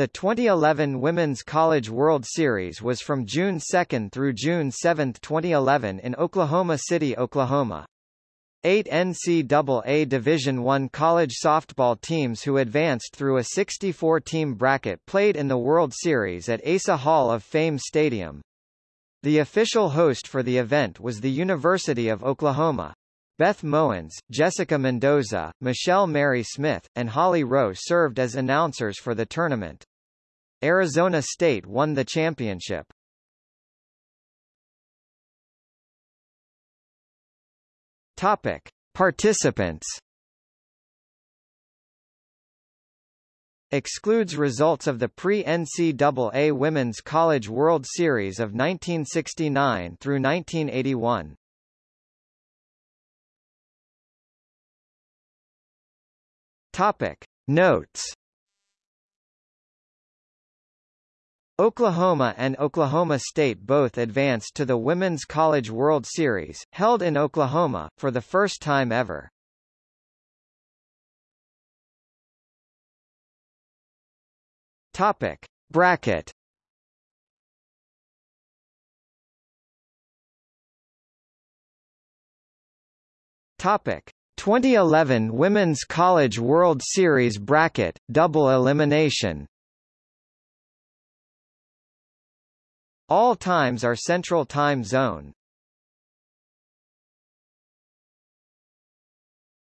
The 2011 Women's College World Series was from June 2 through June 7, 2011 in Oklahoma City, Oklahoma. Eight NCAA Division I college softball teams who advanced through a 64-team bracket played in the World Series at Asa Hall of Fame Stadium. The official host for the event was the University of Oklahoma. Beth Mowins, Jessica Mendoza, Michelle Mary Smith, and Holly Rowe served as announcers for the tournament. Arizona State won the championship. Topic: Participants. Excludes results of the pre-NCAA Women's College World Series of 1969 through 1981. Topic Notes Oklahoma and Oklahoma State both advanced to the Women's College World Series, held in Oklahoma, for the first time ever. Topic. Bracket Topic. 2011 Women's College World Series bracket, double elimination All times are Central Time Zone.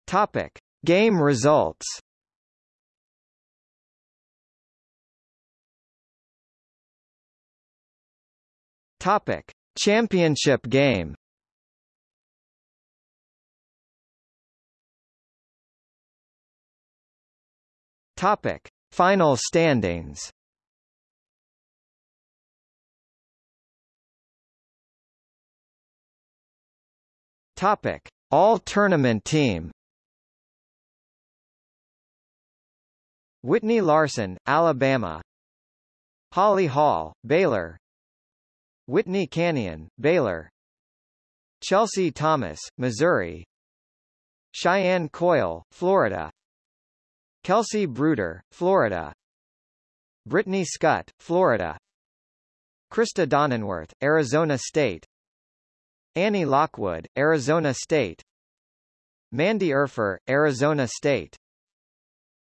Topic. Game results Topic. Championship game Topic: Final standings. Topic: All tournament team. Whitney Larson, Alabama. Holly Hall, Baylor. Whitney Canion, Baylor. Chelsea Thomas, Missouri. Cheyenne Coyle, Florida. Kelsey Bruder, Florida Brittany Scott, Florida Krista Donnenwirth, Arizona State Annie Lockwood, Arizona State. Mandy Urfer, Arizona State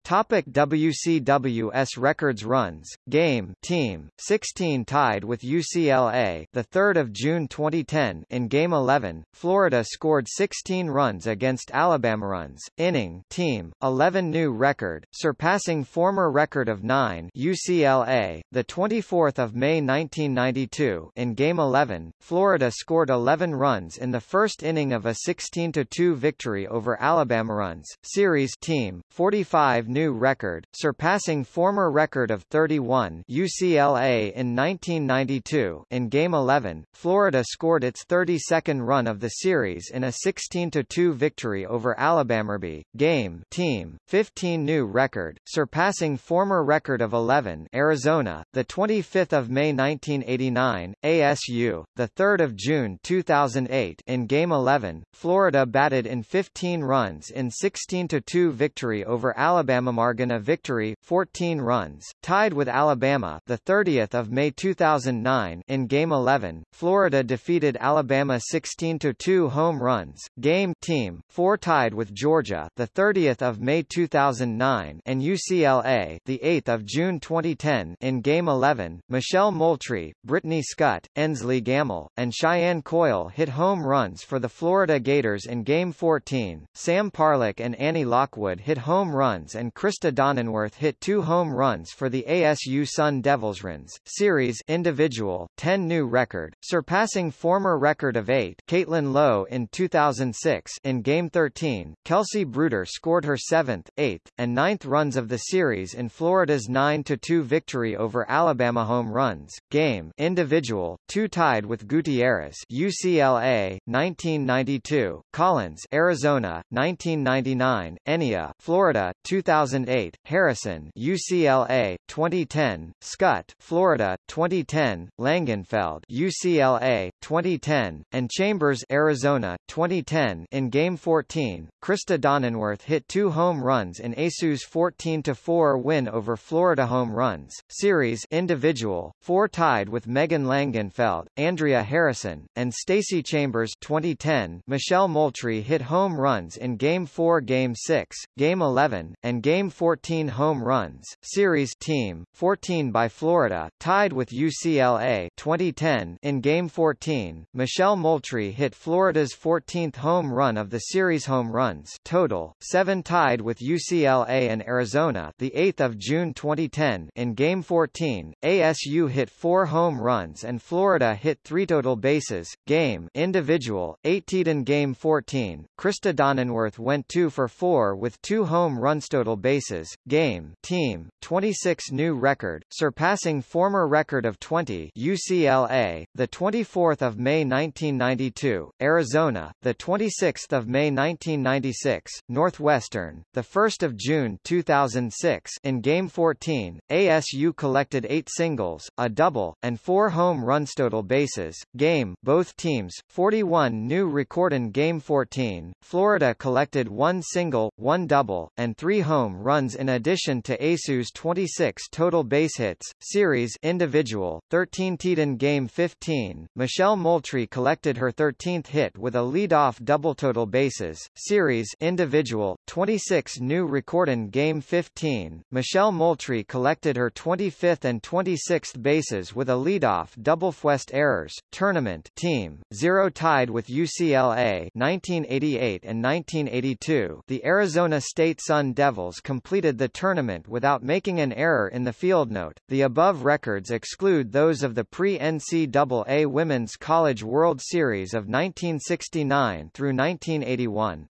Topic WCWS records runs game team 16 tied with UCLA the 3rd of June 2010 in game 11 Florida scored 16 runs against Alabama runs inning team 11 new record surpassing former record of 9 UCLA the 24th of May 1992 in game 11 Florida scored 11 runs in the first inning of a 16 to 2 victory over Alabama runs series team 45 new record, surpassing former record of 31 UCLA in 1992. In Game 11, Florida scored its 32nd run of the series in a 16-2 victory over Alabama. Game team 15 new record, surpassing former record of 11 Arizona, the 25th of May 1989, ASU, the 3rd of June 2008. In Game 11, Florida batted in 15 runs in 16-2 victory over Alabama. Margin a victory, 14 runs, tied with Alabama. The 30th of May 2009 in Game 11, Florida defeated Alabama 16-2 home runs. Game team 4 tied with Georgia. The 30th of May 2009 and UCLA. The 8th of June 2010 in Game 11, Michelle Moultrie, Brittany Scott, Ensley Gamble, and Cheyenne Coyle hit home runs for the Florida Gators in Game 14. Sam Parlick and Annie Lockwood hit home runs and Krista Donnenwirth hit two home runs for the ASU Sun Devils runs series individual 10 new record, surpassing former record of 8 Caitlin Lowe in 2006 in Game 13. Kelsey Bruder scored her 7th, 8th, and 9th runs of the series in Florida's 9-2 victory over Alabama home runs. Game individual 2 tied with Gutierrez UCLA 1992, Collins Arizona 1999, Enia Florida 2000 2008, Harrison UCLA, 2010, Skutt Florida, 2010, Langenfeld UCLA, 2010, and Chambers Arizona, 2010 in Game 14. Krista Donnenwirth hit two home runs in ASU's 14-4 win over Florida home runs, series individual, four tied with Megan Langenfeld, Andrea Harrison, and Stacey Chambers 2010. Michelle Moultrie hit home runs in Game 4 Game 6, Game 11, and Game 14 home runs, series team, 14 by Florida, tied with UCLA 2010 in Game 14. Michelle Moultrie hit Florida's 14th home run of the series home runs total, 7 tied with UCLA and Arizona the 8th of June 2010 in Game 14. ASU hit 4 home runs and Florida hit 3 total bases, game individual, 8 in Game 14. Krista Donnenwirth went 2 for 4 with 2 home runs total bases, game team, 26 new record, surpassing former record of 20 UCLA, the 24th of May 1992, Arizona, the 26th of May 1996, Northwestern, the 1st of June 2006 in Game 14, ASU collected 8 singles, a double, and 4 home runs total bases, game both teams, 41 new record in Game 14, Florida collected 1 single, 1 double, and 3 home runs in addition to ASU's 26 total base hits, series individual, 13 teed in Game 15, Michelle Moultrie collected her 13th hit with a lead-off double total bases, series individual, 26 new record in Game 15, Michelle Moultrie collected her 25th and 26th bases with a lead-off double West errors, tournament team, 0 tied with UCLA 1988 and 1982 the Arizona State Sun Devils completed the tournament without making an error in the field note. The above records exclude those of the pre-NCAA Women's College World Series of 1969 through 1981.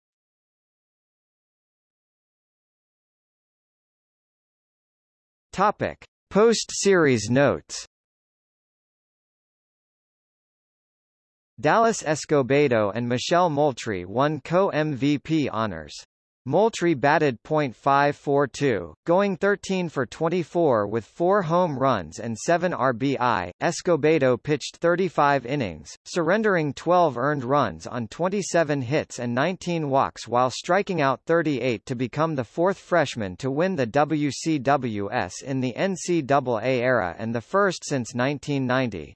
Topic: Post-series notes. Dallas Escobedo and Michelle Moultrie won co-MVP honors. Moultrie batted .542, going 13 for 24 with 4 home runs and 7 RBI. Escobedo pitched 35 innings, surrendering 12 earned runs on 27 hits and 19 walks while striking out 38 to become the fourth freshman to win the WCWS in the NCAA era and the first since 1990.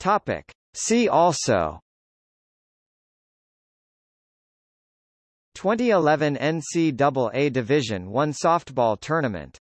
Topic. See also. 2011 NCAA Division I softball tournament